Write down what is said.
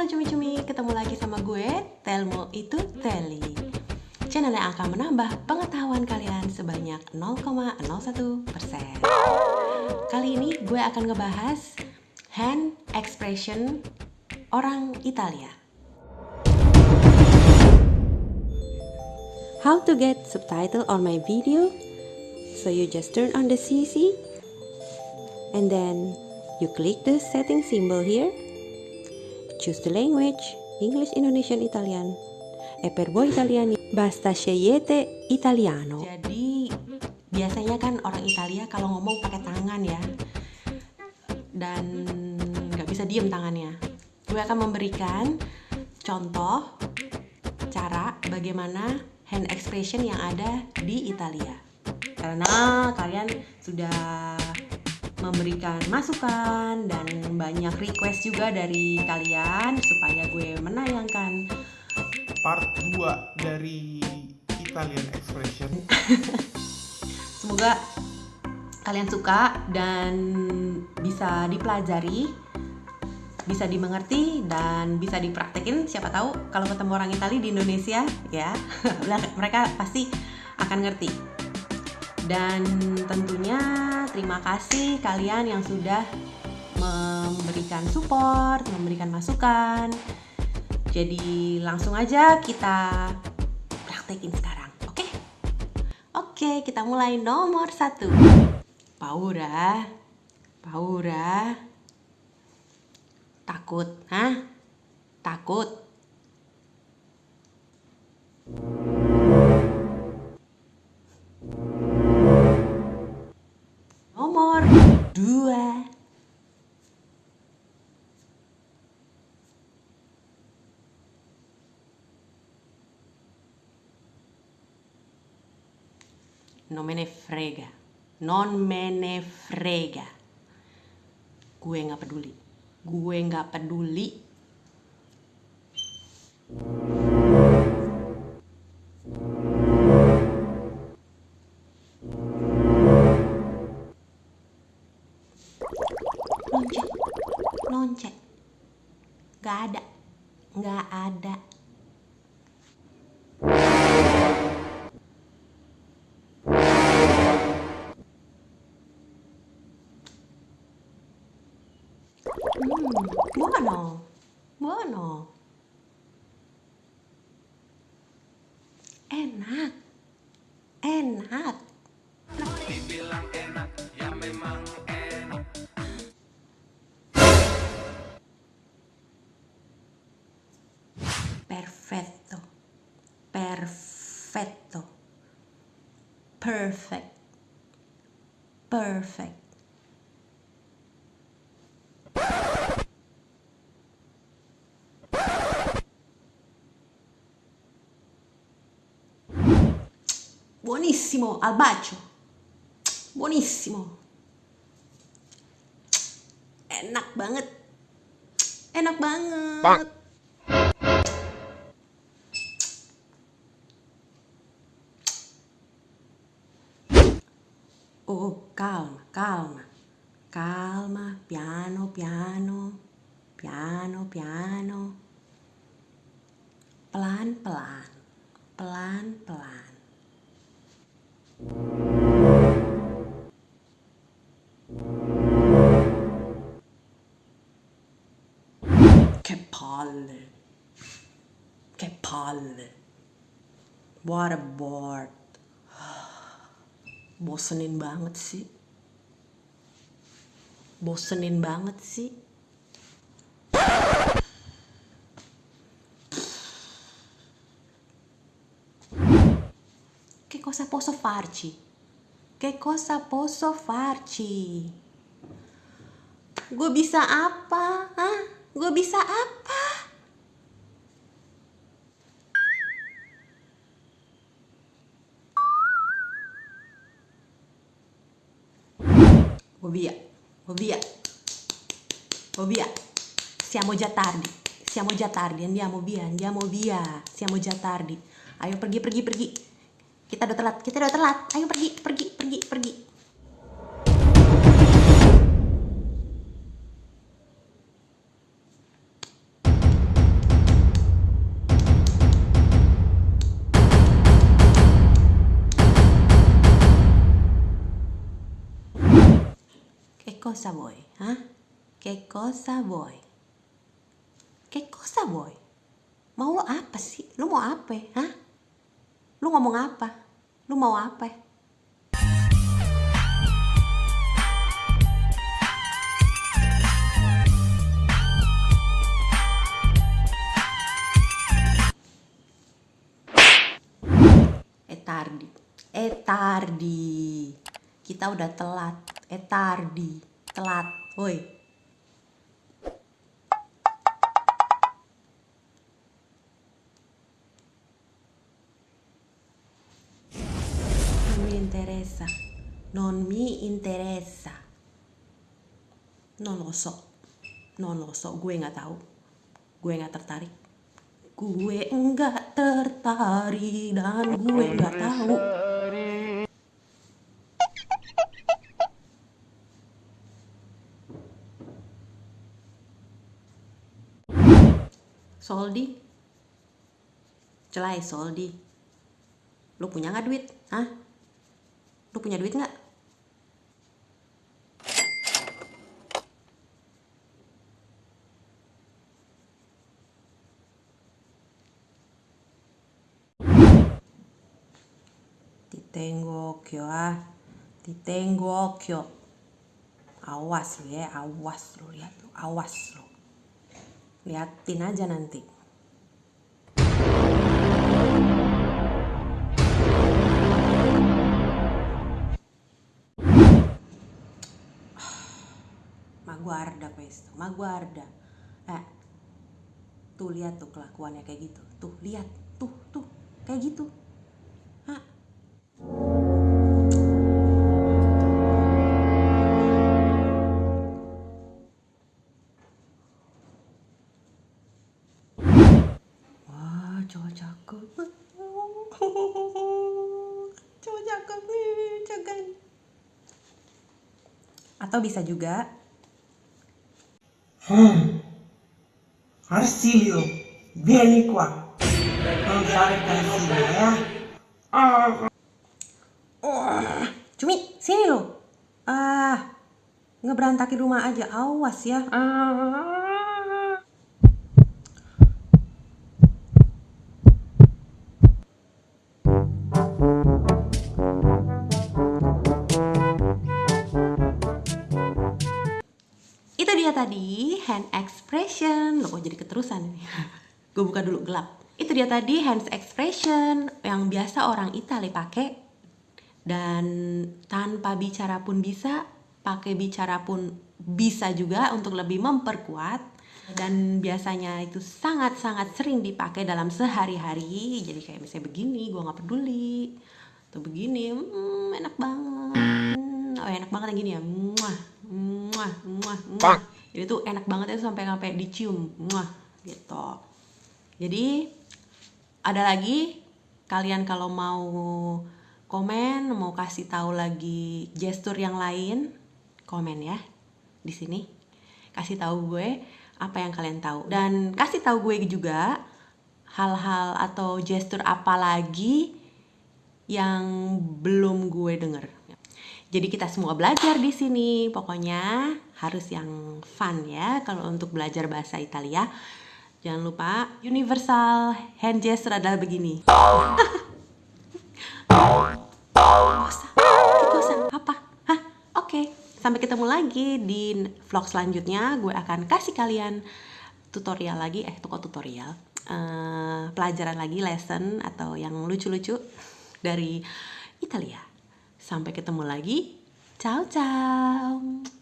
Halo cumi-cumi, ketemu lagi sama gue, Telmo itu Teli. Channel yang akan menambah pengetahuan kalian sebanyak 0,01% Kali ini gue akan ngebahas hand expression orang Italia. How to get subtitle on my video. So you just turn on the CC And then you click the setting symbol here Choose the language, English, Indonesian, Italian. E per voi italiani, basta scegliete italiano. Jadi, biasanya kan orang Italia kalau ngomong pakai tangan ya. Dan nggak bisa diem tangannya. Gue akan memberikan contoh cara bagaimana hand expression yang ada di Italia. Karena kalian sudah memberikan masukan dan banyak request juga dari kalian supaya gue menayangkan part 2 dari Italian Expression. Semoga kalian suka dan bisa dipelajari, bisa dimengerti dan bisa dipraktekin. Siapa tahu kalau ketemu orang Italia di Indonesia ya, mereka pasti akan ngerti. Dan tentunya terima kasih kalian yang sudah memberikan support, memberikan masukan. Jadi langsung aja kita praktekin sekarang, oke? Oke, kita mulai nomor satu. Paura, Paura, takut, hah? Takut. Non me ne frega. Non me ne frega. Gue nggak peduli. Gue nggak peduli. Loncek. Loncek. Gak ada. Gak ada. Mm, buono, buono. Enak, enak. Dibilang enak. Perfetto, perfetto, perfect, perfect. Buonissimo, al bacio. Buonissimo. Enak banget. Enak banget. Oh, calma, calma. Calma, piano, piano. Piano, piano. Pelan-pelan. Pelan-pelan. Che palle. Che palle. What a board. Bosenin banget sih. Bosenin banget sih. Posso farci? Che cosa posso farci? Gue bisa apa? Hah? Gue bisa apa? Gue via, gue via, gue via. Siamo già tardi, siamo già tardi, andiamo via, andiamo via. Siamo già tardi. Ayo pergi, pergi, pergi. Kita udah telat, kita udah telat. Ayo pergi, pergi, pergi, pergi. Che cosa vuoi? Eh? Che cosa vuoi? Che cosa vuoi? Mau lo apa sih? Lo mau apa? Hah? Lu ngomong apa? Lu mau apa? Eh tardi. Eh. Kita udah telat. Eh tardi. Telat. Woi. Interessa. Non mi interessa. Non lo so. Non lo so. Gue nggak tahu. Gue nggak tertarik. Gue nggak tertarik dan gue nggak tahu. Soldi? Celai Soldi. Lu punya nggak duit? Hah? Lu punya duit nggak? Ti tengo ah. Ti tengo. Awas lu ya, awas lu lihat lu, awas lu. Liatin aja nanti. Guarda questo, ma guarda. Eh, tuh lihat tuh kelakuannya kayak gitu. Tuh lihat, tuh tuh kayak gitu. Hah? Wah. Atau bisa juga Arsilio, vieni qua. Non fare casino, ya. Wah, Cumi, sini lo. Ah, ngeberantakin rumah aja. Awas ya. Ah. Hand expression. Loh kok jadi keterusan ini? Gue buka dulu gelap. Itu dia tadi hand expression yang biasa orang Itali pakai. Dan tanpa bicara pun bisa, pakai bicara pun bisa juga untuk lebih memperkuat. Dan biasanya itu sangat-sangat sering dipakai dalam sehari-hari. Jadi kayak misalnya begini gue nggak peduli. Atau begini hmm, enak banget. Hmm, oh enak banget yang gini ya. Muah muah muah muah jadi tuh enak banget itu sampai sampai dicium. Muah gitu. Jadi ada lagi? Kalian kalau mau komen mau kasih tahu lagi gestur yang lain komen ya di sini. Kasih tahu gue apa yang kalian tahu. Dan kasih tahu gue juga hal-hal atau gestur apa lagi yang belum gue denger. Jadi kita semua belajar di sini pokoknya harus yang fun ya kalau untuk belajar bahasa Italia jangan lupa universal hand gesture adalah begini? Oke. Sampai ketemu lagi di vlog selanjutnya. Gue akan kasih kalian tutorial lagi. Eh, kok tutorial? Eh, pelajaran lagi, lesson atau yang lucu-lucu dari Italia. Sampai ketemu lagi. Ciao, ciao.